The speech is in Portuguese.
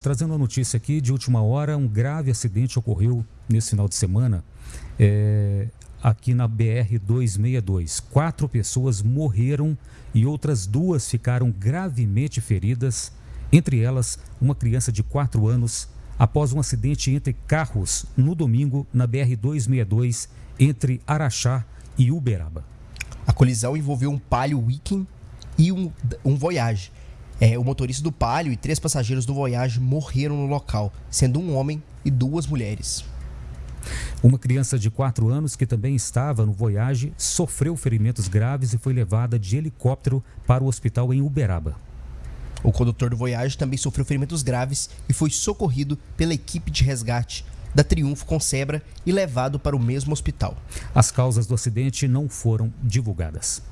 Trazendo uma notícia aqui de última hora, um grave acidente ocorreu nesse final de semana é, aqui na BR-262. Quatro pessoas morreram e outras duas ficaram gravemente feridas, entre elas uma criança de 4 anos, após um acidente entre carros no domingo na BR-262 entre Araxá e Uberaba. A colisão envolveu um Palio Weekend e um, um Voyage é, o motorista do Palio e três passageiros do Voyage morreram no local, sendo um homem e duas mulheres. Uma criança de 4 anos que também estava no Voyage sofreu ferimentos graves e foi levada de helicóptero para o hospital em Uberaba. O condutor do Voyage também sofreu ferimentos graves e foi socorrido pela equipe de resgate da Triunfo com Sebra e levado para o mesmo hospital. As causas do acidente não foram divulgadas.